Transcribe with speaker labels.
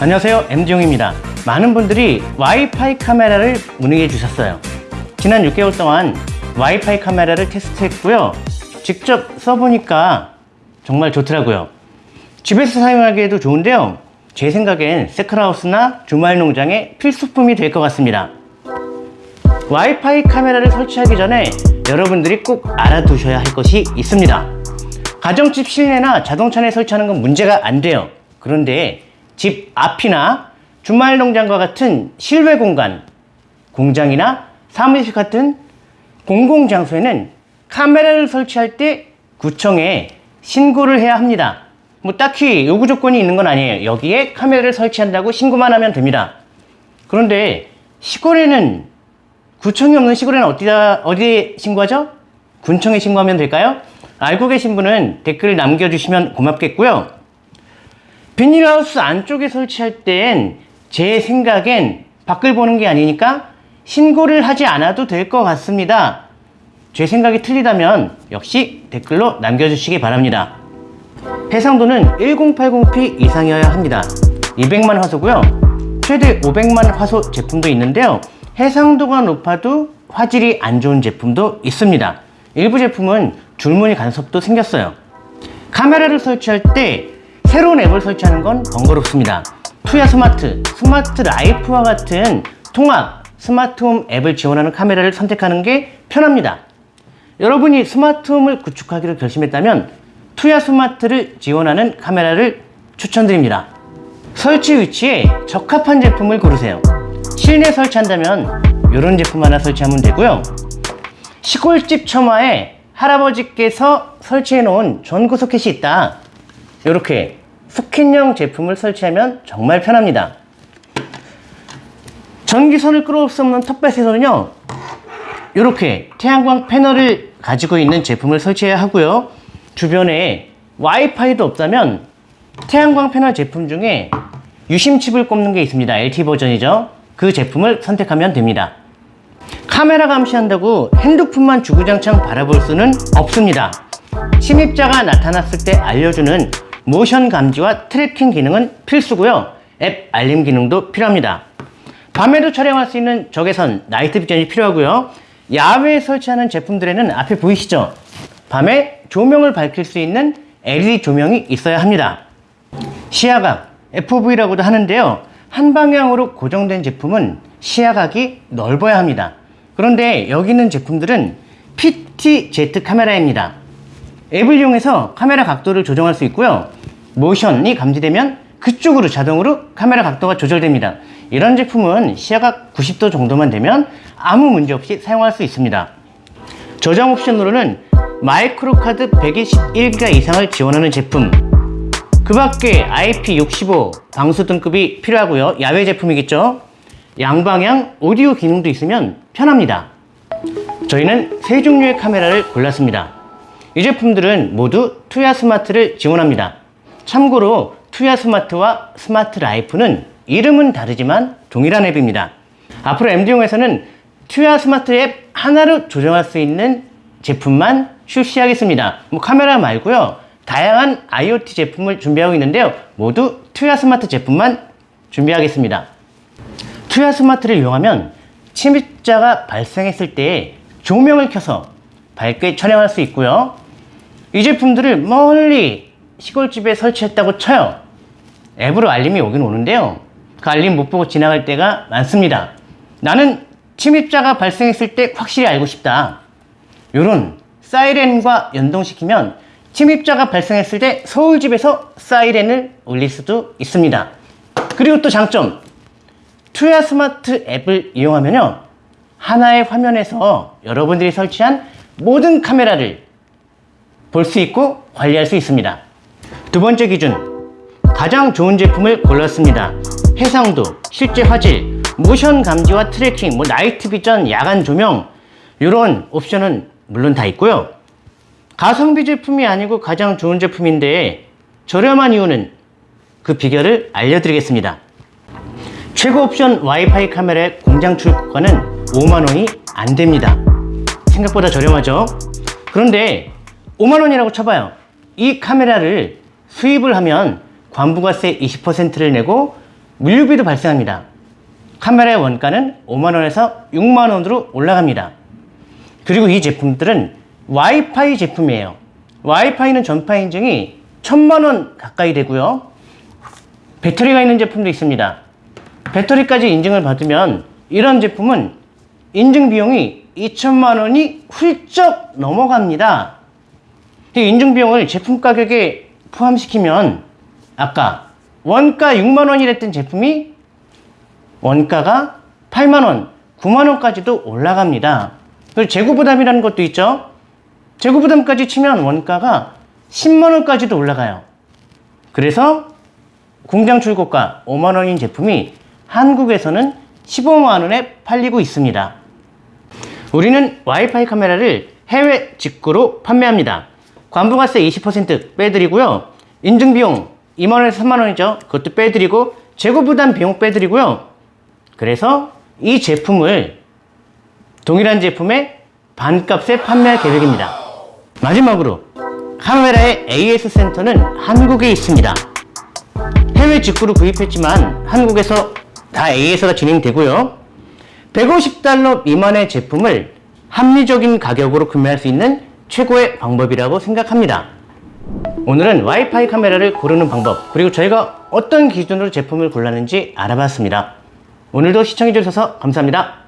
Speaker 1: 안녕하세요. MD용입니다. 많은 분들이 와이파이 카메라를 문의해 주셨어요. 지난 6개월 동안 와이파이 카메라를 테스트했고요. 직접 써보니까 정말 좋더라고요. 집에서 사용하기에도 좋은데요. 제 생각엔 세크라우스나 주말 농장의 필수품이 될 것 같습니다 와이파이 카메라를 설치하기 전에 여러분들이 꼭 알아두셔야 할 것이 있습니다 가정집 실내나 자동차 내 설치하는 건 문제가 안 돼요 그런데 집 앞이나 주말 농장과 같은 실외 공간, 공장이나 사무실 같은 공공장소에는 카메라를 설치할 때 구청에 신고를 해야 합니다. 뭐 딱히 요구 조건이 있는 건 아니에요. 여기에 카메라를 설치한다고 신고만 하면 됩니다. 그런데 시골에는 구청이 없는 시골에는 어디다 어디에 신고하죠? 군청에 신고하면 될까요? 알고 계신 분은 댓글 남겨주시면 고맙겠고요. 비닐하우스 안쪽에 설치할 땐 제 생각엔 밖을 보는 게 아니니까 신고를 하지 않아도 될 것 같습니다. 제 생각이 틀리다면 역시 댓글로 남겨주시기 바랍니다. 해상도는 1080p 이상이어야 합니다. 200만 화소고요. 최대 500만 화소 제품도 있는데요. 해상도가 높아도 화질이 안 좋은 제품도 있습니다. 일부 제품은 줄무늬 간섭도 생겼어요. 카메라를 설치할 때 새로운 앱을 설치하는 건 번거롭습니다. Tuya Smart, Smart Life와 같은 통합 스마트홈 앱을 지원하는 카메라를 선택하는 게 편합니다. 여러분이 스마트홈을 구축하기로 결심했다면 Tuya Smart를 지원하는 카메라를 추천드립니다. 설치 위치에 적합한 제품을 고르세요. 실내 설치한다면 이런 제품 하나 설치하면 되고요. 시골집 처마에 할아버지께서 설치해 놓은 전구 소켓이 있다. 이렇게 소켓형 제품을 설치하면 정말 편합니다. 전기선을 끌어올 수 없는 텃밭에서는요, 이렇게 태양광 패널을 가지고 있는 제품을 설치해야 하고요. 주변에 와이파이도 없다면 태양광 패널 제품 중에 유심칩을 꼽는 게 있습니다. LTE 버전이죠. 그 제품을 선택하면 됩니다. 카메라 감시한다고 핸드폰만 주구장창 바라볼 수는 없습니다. 침입자가 나타났을 때 알려주는 모션 감지와 tracking 기능은 필수고요. 앱 알림 기능도 필요합니다. 밤에도 촬영할 수 있는 적외선 night vision이 필요하고요. 야외에 설치하는 제품들에는 앞에 보이시죠? 밤에 조명을 밝힐 수 있는 LED 조명이 있어야 합니다. 시야각, FOV라고도 하는데요. 한 방향으로 고정된 제품은 시야각이 넓어야 합니다. 그런데 여기 있는 제품들은 PTZ 카메라입니다. 앱을 이용해서 카메라 각도를 조정할 수 있고요. 모션이 감지되면 그쪽으로 자동으로 카메라 각도가 조절됩니다. 이런 제품은 시야각 90도 정도만 되면 아무 문제 없이 사용할 수 있습니다. 저장 옵션으로는 마이크로 카드 121기가 이상을 지원하는 제품 그 밖에 IP65 방수 등급이 필요하고요. 야외 제품이겠죠. 양방향 오디오 기능도 있으면 편합니다. 저희는 세 종류의 카메라를 골랐습니다. 이 제품들은 모두 투야 스마트를 지원합니다. 참고로 Tuya Smart와 Smart Life는 이름은 다르지만 동일한 앱입니다. 앞으로 MD용에서는 Tuya Smart 앱 하나로 조정할 수 있는 제품만 출시하겠습니다. 뭐 카메라 말고요. 다양한 IoT 제품을 준비하고 있는데요. 모두 Tuya Smart 제품만 준비하겠습니다. Tuya Smart를 이용하면 침입자가 발생했을 때 조명을 켜서 밝게 촬영할 수 있고요. 이 제품들을 멀리 시골집에 설치했다고 쳐요. 앱으로 알림이 오긴 오는데요. 그 알림 못 보고 지나갈 때가 많습니다. 나는 침입자가 발생했을 때 확실히 알고 싶다. 이런 사이렌과 연동시키면 침입자가 발생했을 때 서울집에서 사이렌을 울릴 수도 있습니다. 그리고 또 장점. 투야 스마트 앱을 이용하면요. 하나의 화면에서 여러분들이 설치한 모든 카메라를 볼 수 있고 관리할 수 있습니다. 두 번째 기준. 가장 좋은 제품을 골랐습니다. 해상도, 실제 화질, 모션 감지와 tracking, 뭐 night vision, 야간 조명 이런 옵션은 물론 다 있고요. 가성비 제품이 아니고 가장 좋은 제품인데 저렴한 이유는 그 비결을 알려드리겠습니다. 최고 옵션 와이파이 카메라의 공장 출고가는 5만원이 안 됩니다. 생각보다 저렴하죠. 그런데 5만 원이라고 쳐봐요. 이 카메라를 수입을 하면 관부가세 20%를 내고 물류비도 발생합니다. 카메라의 원가는 5만 원에서 6만 원으로 올라갑니다. 그리고 이 제품들은 와이파이 제품이에요. 와이파이는 전파 인증이 1000만 원 가까이 되고요. 배터리가 있는 제품도 있습니다. 배터리까지 인증을 받으면 이런 제품은 인증 비용이 2천만 원이 훌쩍 넘어갑니다. 이 인증 비용을 제품 가격에 포함시키면 아까 원가 6만 원이랬던 제품이 원가가 8만 원, 9만 원까지도 올라갑니다. 그리고 재고 부담이라는 것도 있죠. 재고 부담까지 치면 원가가 10만 원까지도 올라가요. 그래서 공장 출고가 5만 원인 제품이 한국에서는 15만 원에 팔리고 있습니다. 우리는 와이파이 카메라를 해외 직구로 판매합니다. 관부가세 20% 빼드리고요. 인증비용 2만 원에서 3만 원이죠. 그것도 빼드리고 재고 부담 비용 빼드리고요. 그래서 이 제품을 동일한 제품의 반값에 판매할 계획입니다. 마지막으로 카메라의 AS 센터는 한국에 있습니다. 해외 직구로 구입했지만 한국에서 다 AS가 진행되고요. 150달러 미만의 제품을 합리적인 가격으로 구매할 수 있는 최고의 방법이라고 생각합니다. 오늘은 와이파이 카메라를 고르는 방법 그리고 저희가 어떤 기준으로 제품을 골랐는지 알아봤습니다. 오늘도 시청해주셔서 감사합니다.